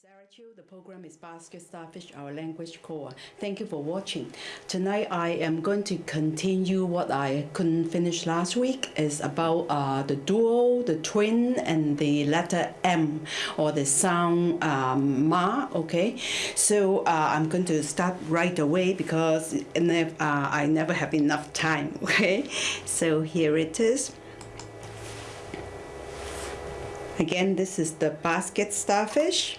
Sarah Chiu. The program is Basket Starfish, our language core. Thank you for watching. Tonight I am going to continue what I couldn't finish last week. is about uh, the dual, the twin, and the letter M or the sound um, Ma. Okay, so uh, I'm going to start right away because uh, I never have enough time. Okay, so here it is. Again, this is the basket starfish.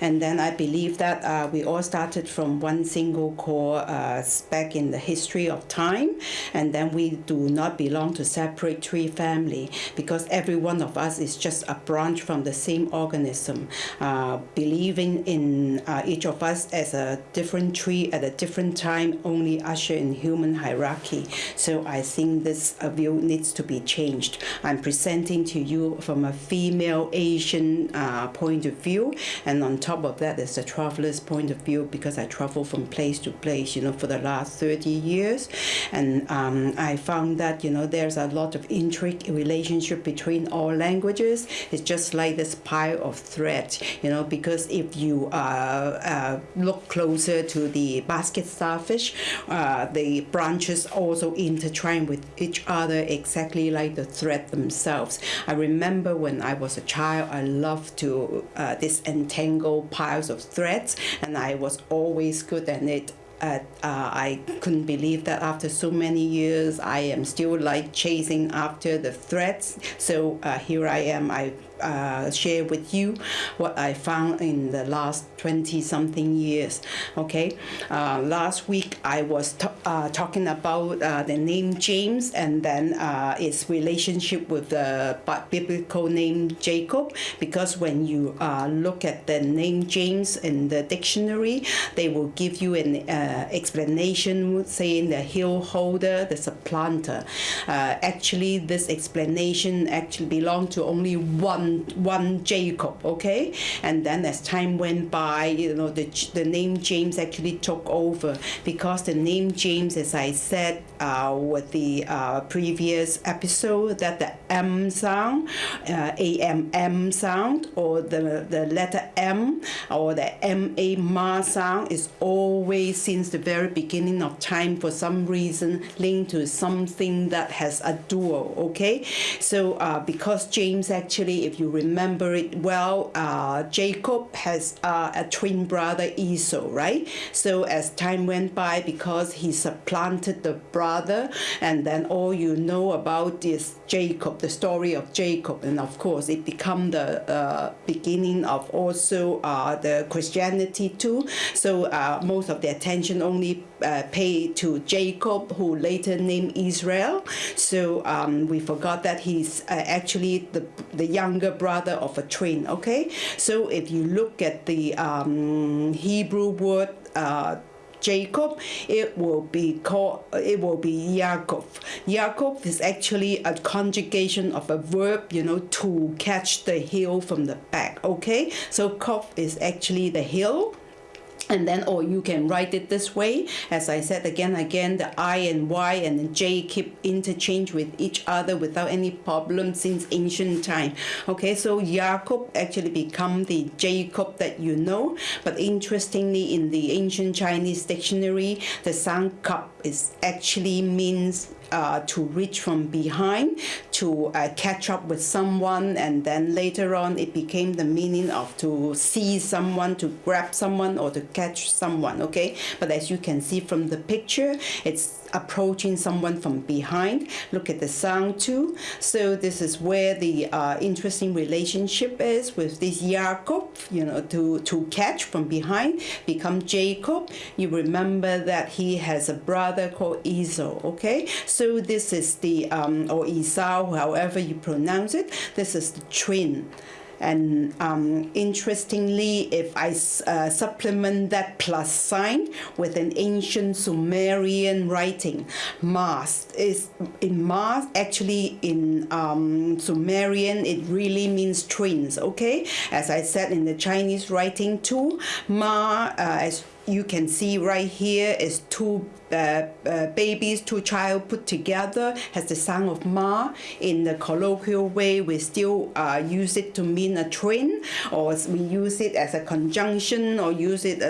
And then I believe that uh, we all started from one single core uh, back in the history of time. And then we do not belong to separate tree family because every one of us is just a branch from the same organism, uh, believing in uh, each of us as a different tree at a different time, only usher in human hierarchy. So I think this uh, view needs to be changed. I'm presenting to you from a female Asian uh, point of view and on top of that, that is the traveler's point of view because I travel from place to place, you know, for the last 30 years. And um, I found that, you know, there's a lot of intrigue relationship between all languages. It's just like this pile of thread, you know, because if you uh, uh, look closer to the basket starfish, uh, the branches also intertwine with each other exactly like the thread themselves. I remember when I was a child, I loved to uh, disentangle single piles of threads and I was always good at it. Uh, uh, I couldn't believe that after so many years I am still like chasing after the threads. So uh, here I am. I uh, share with you what I found in the last 20 something years okay? Uh, last week I was uh, talking about uh, the name James and then uh, its relationship with the biblical name Jacob because when you look at the name James in the dictionary they will give you an explanation saying the hill holder the supplanter. Actually this explanation actually belonged to only one one one Jacob, okay? And then as time went by, you know, the the name James actually took over because the name James, as I said uh, with the uh, previous episode, that the M sound, uh, A M M sound, or the the letter M or the M A Ma sound is always since the very beginning of time for some reason linked to something that has a dual, okay? So uh, because James actually, if you remember it well, uh, Jacob has uh, a twin brother Esau, right? So as time went by, because he supplanted the brother, and then all you know about is Jacob, the story of Jacob, and of course it become the uh, beginning of also uh, the Christianity too. So uh, most of the attention only uh, paid to Jacob, who later named Israel. So um, we forgot that he's actually the the younger brother of a twin. Okay, so if you look at the um, Hebrew word. Uh, Jacob, it will be called, it will be Yaakov. Yaakov is actually a conjugation of a verb, you know, to catch the hill from the back, okay? So Kov is actually the hill, and then or you can write it this way. As I said again again the I and Y and J keep interchange with each other without any problem since ancient time. Okay so Jacob actually become the Jacob that you know. But interestingly in the ancient Chinese dictionary the sound cup is actually means uh, to reach from behind to uh, catch up with someone and then later on it became the meaning of to see someone to grab someone or to catch someone okay? But as you can see from the picture it's approaching someone from behind. Look at the sound too. So this is where the uh, interesting relationship is with this Jacob you know to to catch from behind become Jacob. You remember that he has a brother called Esau okay? So this is the, um, or Esau, however you pronounce it, this is the twin. And um, interestingly, if I uh, supplement that plus sign with an ancient Sumerian writing, Mars is in Mars, actually in um, Sumerian, it really means twins, okay? As I said in the Chinese writing too, Ma, uh, as you can see right here is two uh, uh, babies, two child put together has the sound of ma. In the colloquial way, we still uh, use it to mean a twin, or we use it as a conjunction, or use it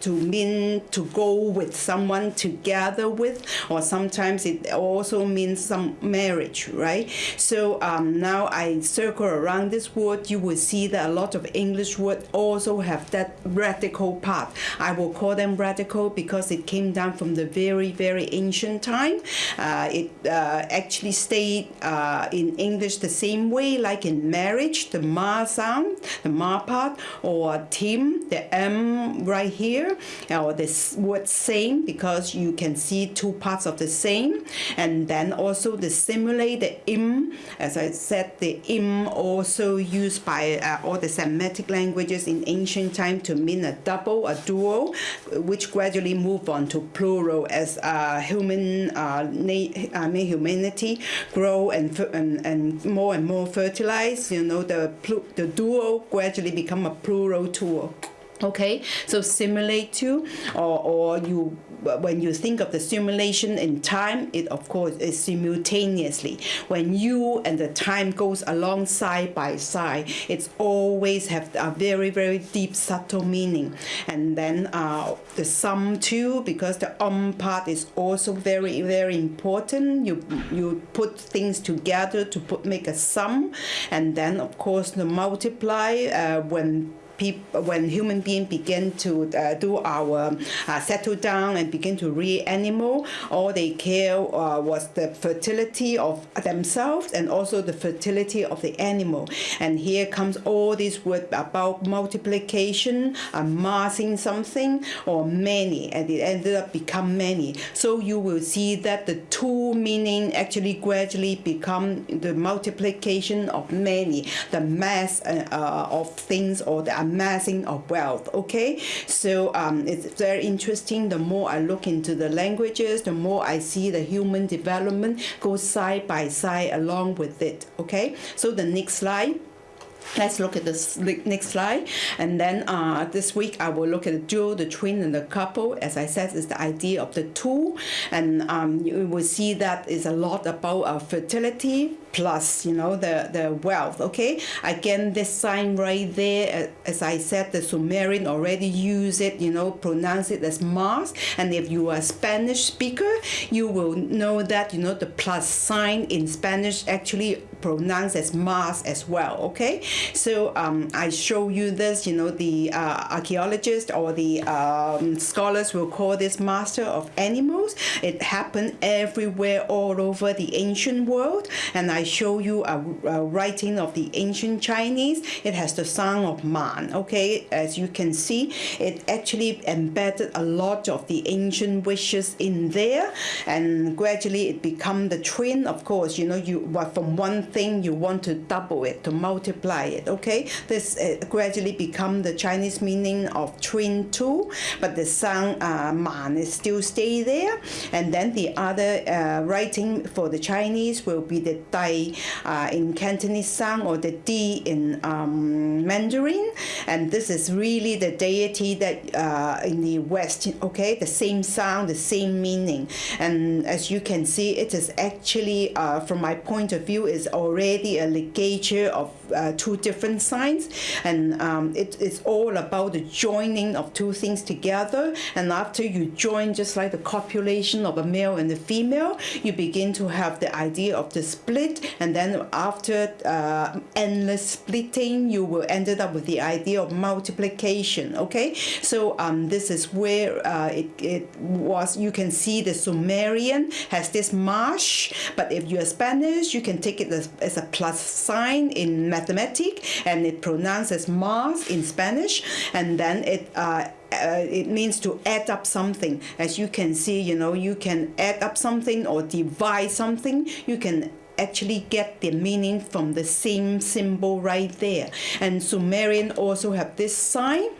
to mean to go with someone together with, or sometimes it also means some marriage, right? So um, now I circle around this word, you will see that a lot of English words also have that radical part. I will call them radical because it came down from the very, very ancient time. Uh, it uh, actually stayed uh, in English the same way, like in marriage, the ma sound, the ma part, or Tim, the M right here, or this word same, because you can see two parts of the same. And then also the simile, the im, as I said, the im also used by uh, all the Semitic languages in ancient time to mean a double, a duo, which gradually move on to plural as uh, human uh, mean humanity grow and, and and more and more fertilize, you know the the duo gradually become a plural duo. Okay? So simulate to or, or you when you think of the simulation in time it of course is simultaneously. When you and the time goes along side by side it's always have a very very deep subtle meaning. And then uh, the sum too because the um part is also very very important. You you put things together to put make a sum. And then of course the multiply uh, when when human beings begin to uh, do our uh, settle down and begin to rear animal, all they care uh, was the fertility of themselves and also the fertility of the animal. And here comes all these words about multiplication, amassing something, or many, and it ended up become many. So you will see that the two meaning actually gradually become the multiplication of many, the mass uh, of things or the amassing of wealth. Okay, so um, it's very interesting. The more I look into the languages, the more I see the human development go side by side along with it. Okay, so the next slide. Let's look at this next slide. And then uh, this week I will look at the dual, the twin, and the couple. As I said, is the idea of the two. And um, you will see that is a lot about uh, fertility, plus you know the the wealth okay? Again this sign right there as i said the sumerian already use it you know pronounce it as mars. And if you are a spanish speaker you will know that you know the plus sign in spanish actually pronounced as mars as well okay? So um, i show you this you know the uh, archaeologists or the um, scholars will call this master of animals. It happened everywhere all over the ancient world. And i I show you a, a, writing of the ancient Chinese, it has the sound of man. Okay, as you can see, it actually embedded a lot of the ancient wishes in there, and gradually it become the twin. Of course, you know, you from one thing you want to double it, to multiply it. Okay, this uh, gradually become the Chinese meaning of twin too, but the sound uh, man is still stay there, and then the other uh, writing for the Chinese will be the Dai uh, in Cantonese sound or the D in um, Mandarin. And this is really the deity that uh, in the West, okay, the same sound, the same meaning. And as you can see, it is actually, uh, from my point of view, is already a ligature of uh, two different signs. And um, it's all about the joining of two things together. And after you join, just like the copulation of a male and a female, you begin to have the idea of the split and then after uh, endless splitting you will ended up with the idea of multiplication okay? So um, this is where uh, it, it was you can see the Sumerian has this marsh but if you're Spanish you can take it as, as a plus sign in mathematics and it pronounces Mars in Spanish and then it uh, uh, it means to add up something. As you can see you know you can add up something or divide something. You can actually get the meaning from the same symbol right there. And Sumerian also have this sign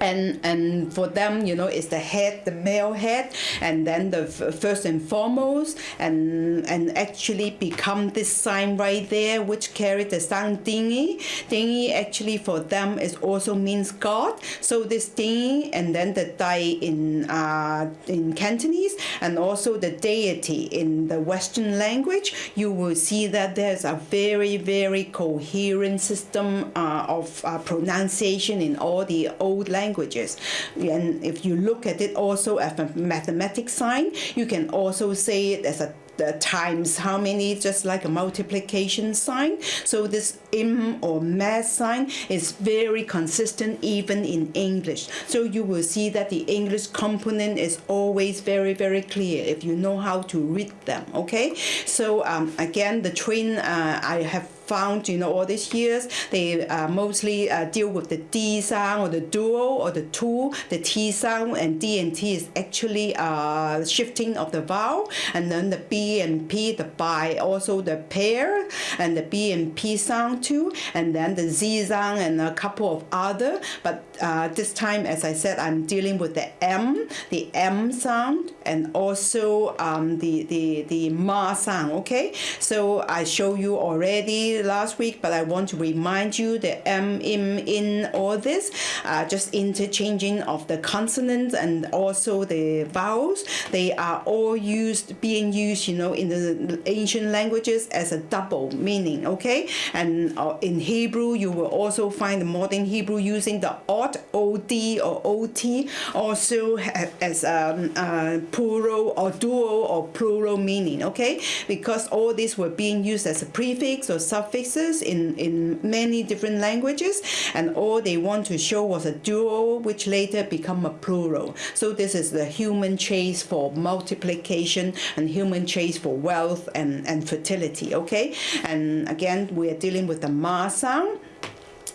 and and for them you know it's the head the male head and then the first and foremost and and actually become this sign right there which carry the sound dingy dingy actually for them is also means god. So this dingy and then the dai in uh in cantonese and also the deity in the western language you will see that there's a very very coherent system uh, of uh, pronunciation in all the old languages languages. And if you look at it also as a mathematics sign, you can also say it as a the times how many just like a multiplication sign. So this im or math sign is very consistent even in english. So you will see that the english component is always very very clear if you know how to read them okay? So um, again the train uh, i have found, you know, all these years, they uh, mostly uh, deal with the D sound or the duo or the two, the T sound, and D and T is actually uh, shifting of the vowel, and then the B and P, the by, also the pair, and the B and P sound too, and then the Z sound and a couple of other. But uh, this time, as I said, I'm dealing with the M, the M sound, and also um, the the the Ma sound. Okay, so I show you already last week, but I want to remind you the M, im, in, all this, uh, just interchanging of the consonants and also the vowels. They are all used, being used, you know, in the ancient languages as a double meaning, okay? And uh, in Hebrew, you will also find the modern Hebrew using the odd, OD or OT, also as um, uh, plural or dual or plural meaning, okay? Because all these were being used as a prefix or suffix suffixes in, in many different languages and all they want to show was a dual which later become a plural. So this is the human chase for multiplication and human chase for wealth and, and fertility, okay? And again, we are dealing with the ma sound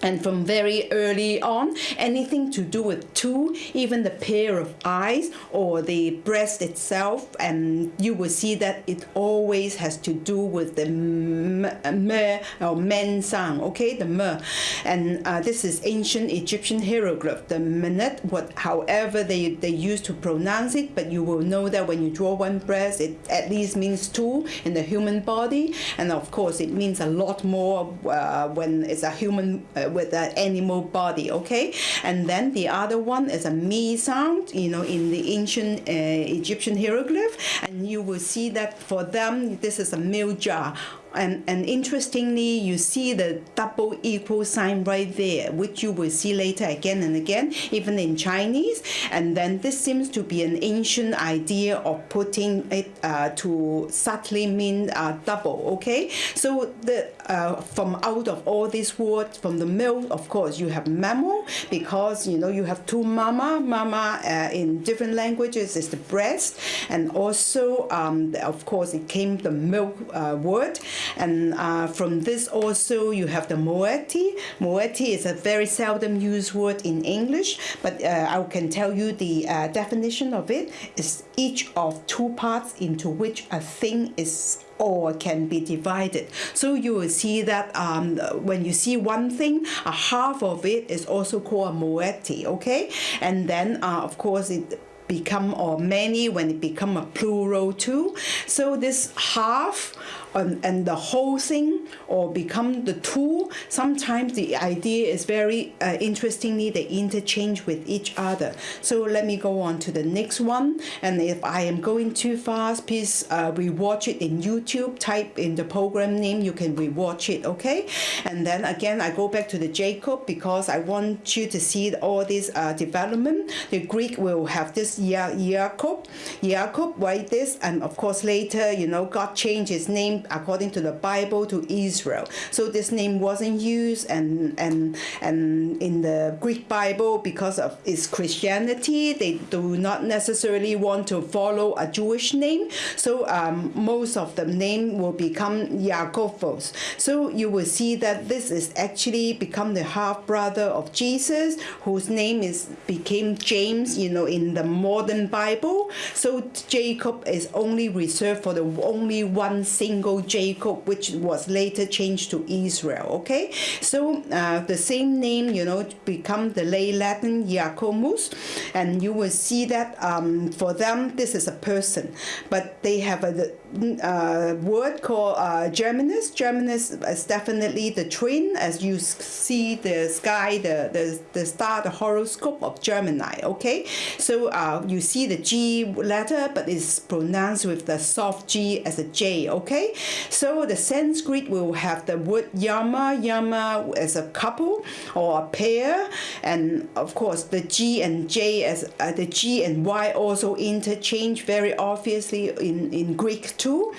and from very early on, anything to do with two, even the pair of eyes or the breast itself, and you will see that it always has to do with the me or men sound, okay, the me. And uh, this is ancient Egyptian hieroglyph, the minute, what, however they, they used to pronounce it, but you will know that when you draw one breast, it at least means two in the human body. And of course, it means a lot more uh, when it's a human. Uh, with an animal body, okay? And then the other one is a mi sound, you know, in the ancient uh, Egyptian hieroglyph, and you will see that for them, this is a milk jar and, and interestingly, you see the double equal sign right there, which you will see later again and again, even in Chinese. And then this seems to be an ancient idea of putting it uh, to subtly mean uh, double, okay? So the uh, from out of all these words, from the milk, of course, you have mammal, because, you know, you have two mama. Mama uh, in different languages is the breast. And also, um, of course, it came the milk uh, word. And uh, from this also you have the moiety. Moiety is a very seldom used word in English, but uh, I can tell you the uh, definition of it is each of two parts into which a thing is or can be divided. So you will see that um, when you see one thing, a half of it is also called a okay? And then, uh, of course, it become or many when it become a plural too. So this half and, and the whole thing or become the tool. sometimes the idea is very uh, interestingly they interchange with each other. So let me go on to the next one. And if I am going too fast, please uh, rewatch it in YouTube. Type in the program name, you can rewatch it, okay? And then again, I go back to the Jacob because I want you to see all this uh, development. The Greek will have this Jacob, Jacob, write this, and of course later, you know, God changed his according to the Bible to Israel. So this name wasn't used and and and in the Greek Bible because of its Christianity, they do not necessarily want to follow a Jewish name. So um, most of the name will become Yaakovos. So you will see that this is actually become the half brother of Jesus, whose name is became James. You know, in the modern Bible. So Jacob is only reserved for the only one single symbol Jacob, which was later changed to Israel. Okay, so uh, the same name, you know, become the late Latin Jacomus, and you will see that um, for them this is a person, but they have a uh, word called uh, Germanus. Germanus is definitely the twin, as you see the sky, the, the, the star, the horoscope of Gemini, okay? So uh, you see the G letter, but it's pronounced with the soft G as a J, okay? So the Sanskrit will have the word Yama, Yama as a couple or a pair, and of course the G and J as uh, the G and Y also interchange very obviously in, in Greek too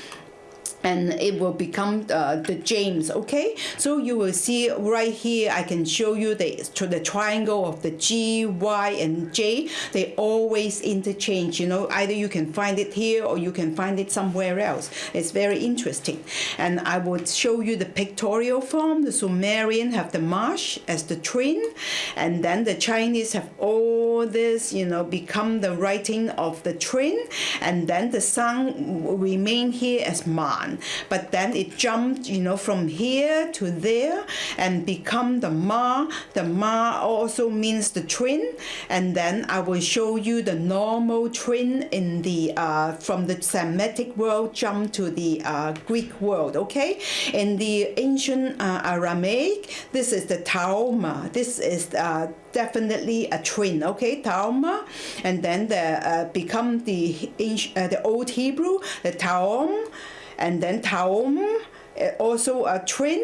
and it will become uh, the James okay? So you will see right here I can show you the to the triangle of the G Y and J. They always interchange you know? Either you can find it here or you can find it somewhere else. It's very interesting. And I would show you the pictorial form. The Sumerian have the marsh as the twin and then the Chinese have all this you know become the writing of the twin and then the sun remain here as man but then it jumped, you know, from here to there and become the ma. The ma also means the twin, and then I will show you the normal twin in the uh, from the Semitic world jump to the uh, Greek world. Okay, in the ancient uh, Aramaic, this is the taoma. This is uh, definitely a twin, okay, Tauma, and then the uh, become the uh, the old Hebrew, the Taom, and then Taum uh, also a twin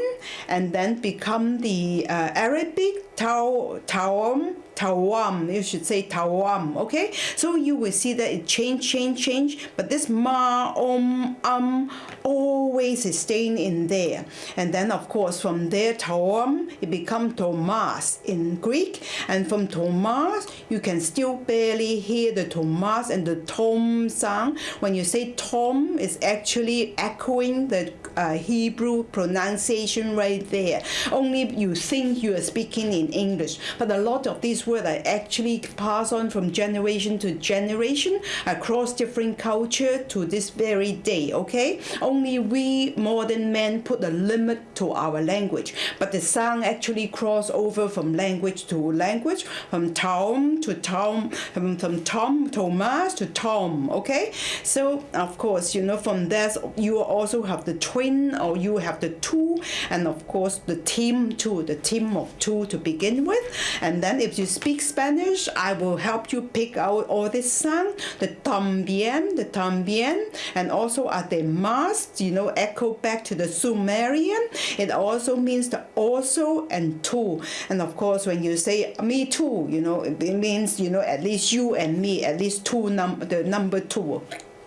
and then become the uh, Arabic Tau Taum Tawam, you should say Tawam, okay? So you will see that it change, change, change, but this ma, om, um, always is staying in there. And then of course from there, Tawam, it becomes Thomas in Greek, and from Thomas, you can still barely hear the Thomas and the Tom sound. When you say Tom, it's actually echoing the uh, Hebrew pronunciation right there. Only you think you are speaking in English, but a lot of these words are actually passed on from generation to generation across different culture to this very day. Okay, only we modern men put a limit to our language, but the sound actually cross over from language to language, from Tom to Tom, from, from Tom Thomas to Tom. Okay, so of course you know from that you also have the twin or you have the two, and of course the team too, the team of two to begin with, and then if you speak Spanish, I will help you pick out all this sound, the tambien, the tambien, and also además, you know, echo back to the Sumerian. It also means the also and too. And of course, when you say me too, you know, it means, you know, at least you and me, at least two num the number two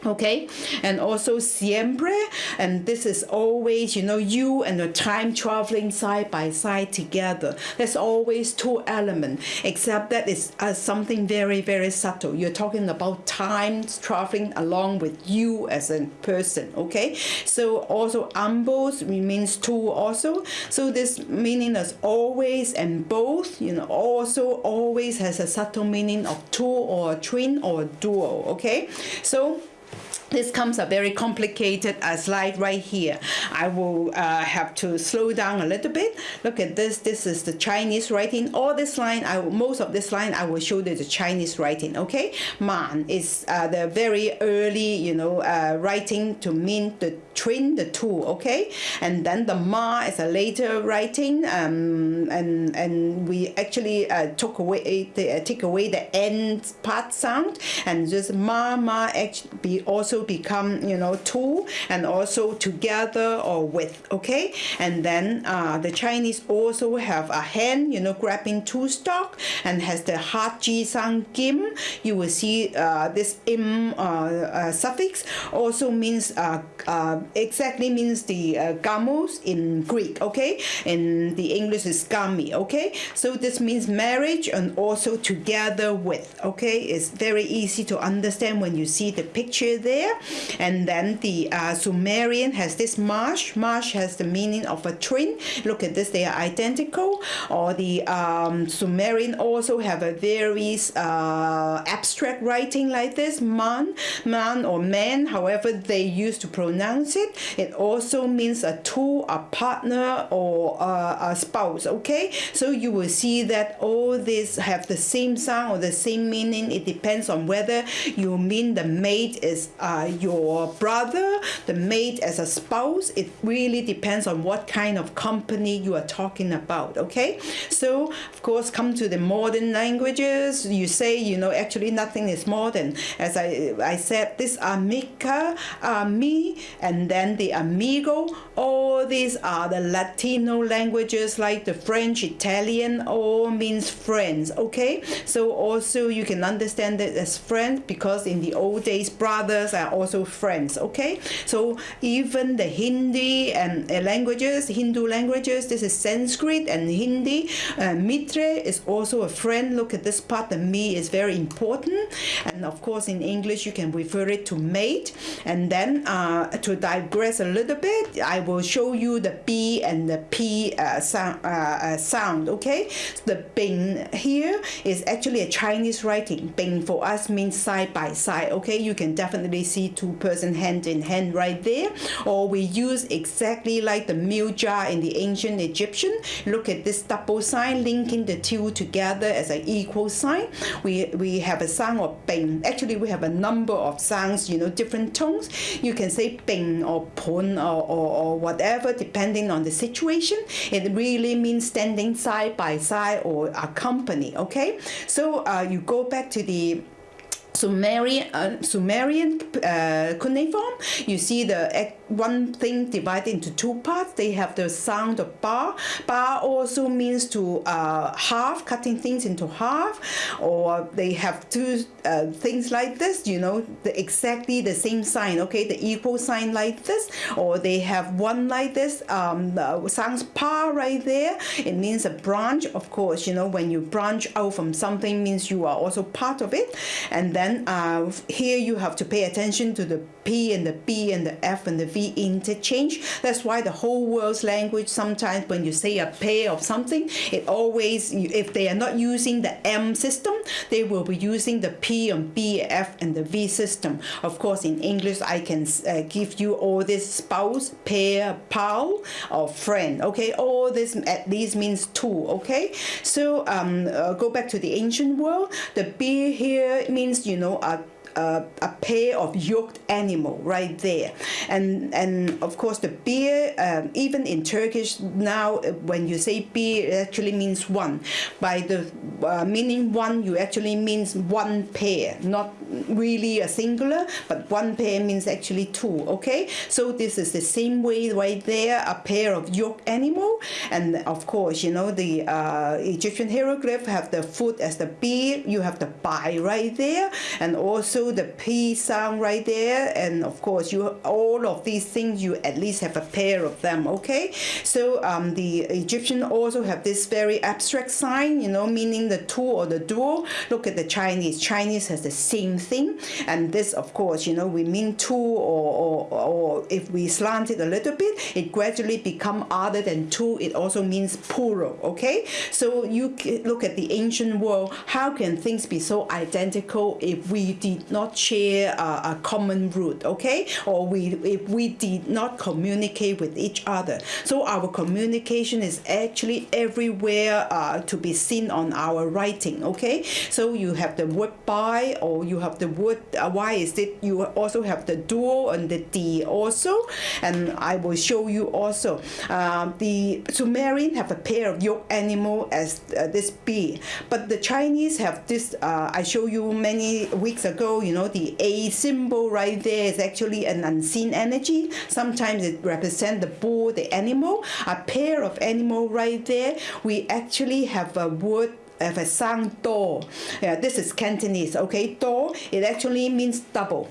okay? And also siempre and this is always you know you and the time traveling side by side together. There's always two elements except that it's uh, something very very subtle. You're talking about time traveling along with you as a person okay? So also ambos means two also. So this meaning is always and both you know also always has a subtle meaning of two or twin or duo okay? So this comes a very complicated uh, slide right here. I will uh, have to slow down a little bit. Look at this. This is the Chinese writing. All this line, I will, most of this line, I will show you the Chinese writing. Okay, Man is uh, the very early, you know, uh, writing to mean the twin, the two. Okay, and then the Ma is a later writing, um, and and we actually uh, took away the, uh, take away the end part sound and just Ma Ma actually be also become you know two and also together or with okay? And then uh, the Chinese also have a hand you know grabbing two stock and has the hard G sound gim. You will see uh, this im uh, uh suffix also means uh, uh, exactly means the uh, gamos in Greek okay? In the English is gami okay? So this means marriage and also together with okay? It's very easy to understand when you see the picture there. And then the uh, Sumerian has this marsh. Marsh has the meaning of a twin. Look at this, they are identical. Or the um, Sumerian also have a very uh, abstract writing like this, man, man or man, however they used to pronounce it. It also means a two, a partner, or a, a spouse. Okay, so you will see that all these have the same sound or the same meaning. It depends on whether you mean the mate is uh, your brother, the mate as a spouse. It really depends on what kind of company you are talking about. Okay, so of course, come to the modern languages. You say you know actually nothing is modern. As I I said, this amica, ami, and then the amigo. All these are the Latino languages like the French, Italian, all means friends. Okay, so also you can understand it as friends because in the old days brothers are also friends. Okay, so even the Hindi and uh, languages, Hindu languages, this is Sanskrit and Hindi. Uh, mitre is also a friend. Look at this part. The me is very important, and of course in English you can refer it to mate. And then uh, to digress a little bit, I will show you the B and the P uh, sound, uh, uh, sound. Okay, so the Bing here is actually a Chinese writing. Bing for us means side by side. Okay, you can definitely see two person hand in hand right there. Or we use exactly like the meal jar in the ancient Egyptian. Look at this double sign linking the two together as an equal sign. We we have a sound of Bing. Actually, we have a number of sounds. You know, different tones. You can say Bing or Pun or, or, or whatever depending on the situation. It really means standing side by side or accompany. Okay, so uh, you go back to the Sumerian, uh, Sumerian uh, cuneiform, you see the one thing divided into two parts. They have the sound of bar. Bar also means to uh, half, cutting things into half, or they have two uh, things like this, you know, the, exactly the same sign, okay, the equal sign like this, or they have one like this, um, sounds par right there. It means a branch, of course, you know, when you branch out from something means you are also part of it. And then uh, here you have to pay attention to the P and the B and the F and the V interchange. That's why the whole world's language sometimes when you say a pair of something, it always if they are not using the M system, they will be using the P and B, F and the V system. Of course, in English, I can uh, give you all this spouse, pair, pal, or friend. Okay, all this at least means two. Okay, so um, uh, go back to the ancient world. The B here means you know a a, a pair of yoked animal right there. And, and of course the beer, um, even in Turkish now, uh, when you say beer, it actually means one. By the uh, meaning one, you actually means one pair, not really a singular, but one pair means actually two, okay? So this is the same way right there, a pair of yoked animal. And of course, you know, the uh, Egyptian hieroglyph have the foot as the beer, you have the by right there, and also the P sound right there. And of course, you all of these things, you at least have a pair of them, okay? So um, the Egyptian also have this very abstract sign, you know, meaning the two or the dual. Look at the Chinese. Chinese has the same thing. And this, of course, you know, we mean two or, or, or if we slant it a little bit, it gradually become other than two. It also means plural, okay? So you look at the ancient world, how can things be so identical if we did not share a, common root, okay? Or we if we did not communicate with each other. So our communication is actually everywhere uh, to be seen on our writing, okay? So you have the word by or you have the wood uh, why is it you also have the dual and the D also? And I will show you also. Um, the Sumerian have a pair of yoke animal as uh, this bee but the Chinese have this uh, I show you many weeks ago you know the A symbol right there is actually an unseen energy. Sometimes it represents the bull the animal. A pair of animal right there we actually have a word have a sound do yeah, this is Cantonese okay? Do it actually means double.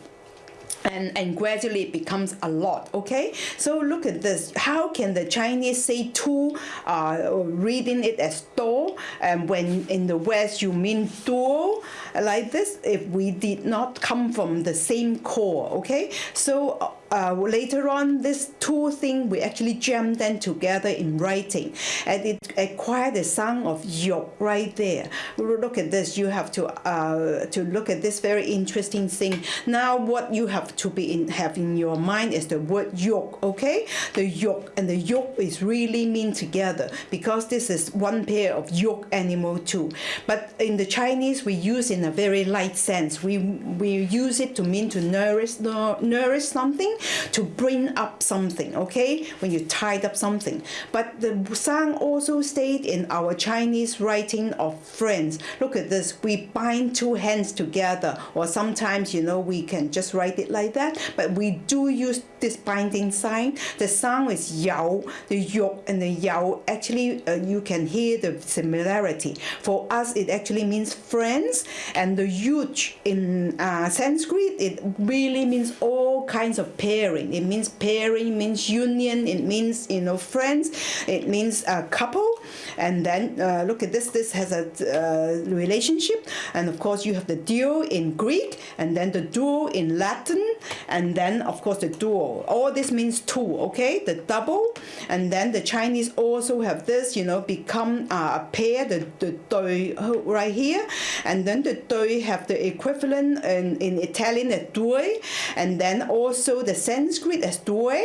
And, and gradually it becomes a lot okay? So look at this. How can the chinese say two uh, reading it as do and when in the west you mean duo? Like this if we did not come from the same core okay? So uh, later on, this two thing we actually jammed them together in writing, and it acquired the sound of yok right there. Look at this. You have to uh, to look at this very interesting thing. Now, what you have to be in have in your mind is the word yok. Okay, the yok and the yok is really mean together because this is one pair of yok animal too. But in the Chinese, we use in a very light sense. We we use it to mean to nourish nourish something to bring up something, okay? When you tied up something. But the sound also stayed in our Chinese writing of friends. Look at this. We bind two hands together, or sometimes, you know, we can just write it like that, but we do use this binding sign. The sound is yao, the yok and the yao. Actually, uh, you can hear the similarity. For us, it actually means friends, and the yuj in uh, Sanskrit, it really means all kinds of pairs pairing. It means pairing, means union, it means, you know, friends, it means a couple. And then uh, look at this, this has a uh, relationship. And of course, you have the duo in Greek, and then the duo in Latin, and then, of course, the duo. All this means two, okay? The double. And then the Chinese also have this, you know, become uh, a pair, the, the doi right here. And then the doi have the equivalent in, in Italian, a due. And then also the Sanskrit as due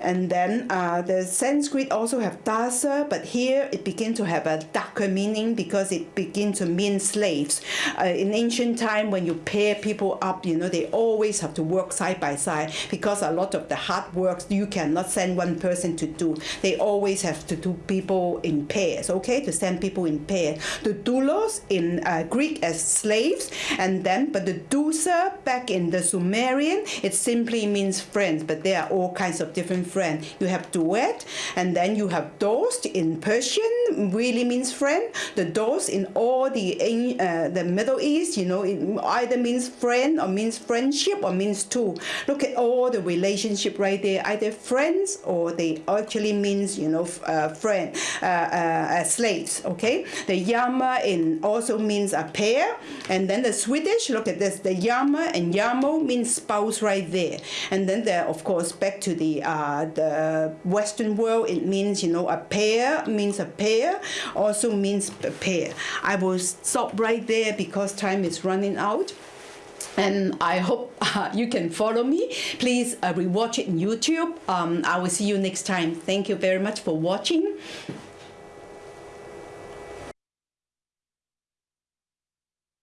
and then uh, the Sanskrit also have dasa, but here it begin to have a darker meaning because it begin to mean slaves. Uh, in ancient time, when you pair people up, you know, they always have to work side by side because a lot of the hard work you cannot send one person to do. They always have to do people in pairs, okay, to send people in pairs. The doulos in uh, Greek as slaves, and then, but the dousa back in the Sumerian, it simply means friends, but there are all kinds of different friend. You have duet, and then you have dost in Persian, really means friend. The dost in all the uh, the Middle East, you know, it either means friend or means friendship or means two. Look at all the relationship right there, either friends or they actually means, you know, uh, friend, uh, uh, slaves, okay? The yama in also means a pair, and then the Swedish, look at this, the yama and yamo means spouse right there. And then there, of course, back to the uh, the Western world, it means, you know, a pair means a pair, also means a pair. I will stop right there because time is running out. And I hope uh, you can follow me. Please uh, rewatch it in YouTube. Um, I will see you next time. Thank you very much for watching.